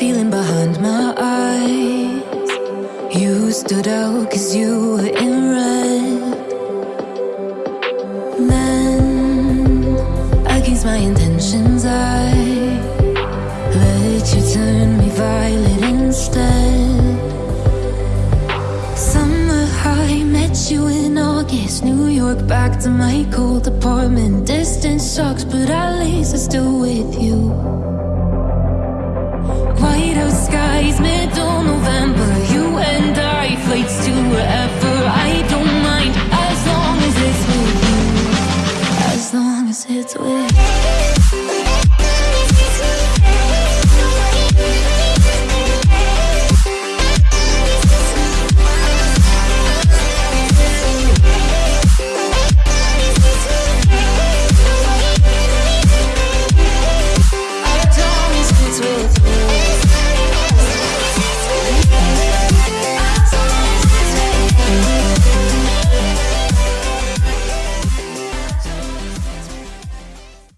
feeling behind my eyes. You stood out cause you were in red. Then, against my intentions I Let you turn me violet instead. Summer high, met you in August New York back to my cold apartment. Distance sucks but I wherever. I don't mind As long as it's with you. As long as it's with you.